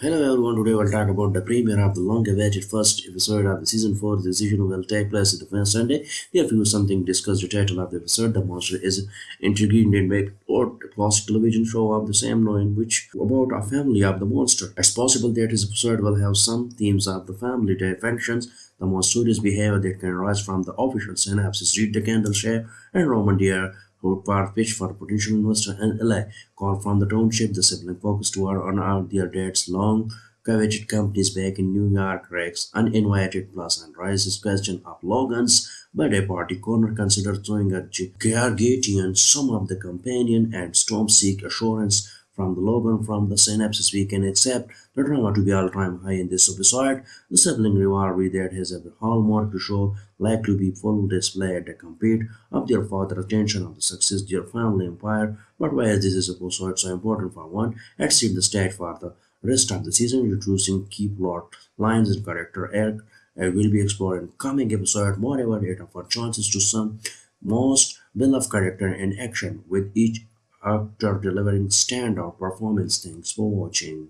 Hello everyone, today we'll talk about the premiere of the long-awaited first episode of the season 4. The season will take place on the first Sunday. Therefore, something discuss the title of the episode. The monster is intriguing and make or a classic television show of the same name, which about a family of the monster. It's possible that this episode will have some themes of the family dysfunctions, the most serious behavior that can arise from the official synapses. Read the Kendall share and Roman deer who part pitch for potential investor in LA. Call from the township, the sibling focused toward on out their dad's long coveted companies back in New York Rex uninvited plus and raises question of Logan's birthday party. Connor considered throwing a Gargatian some of the companion and Storm seek assurance from the Logan from the synapses we can accept the drama to be all-time high in this episode. The sibling rivalry that has a hallmark to show like to be full display at the compete of their father attention of the success their family empire. But why is this episode so important for one? Let's the stage for the rest of the season, introducing key plot lines and character arc. I will be explored in coming episode. Moreover, it offers chances to some most beloved character in action with each actor delivering standout performance. Thanks for watching.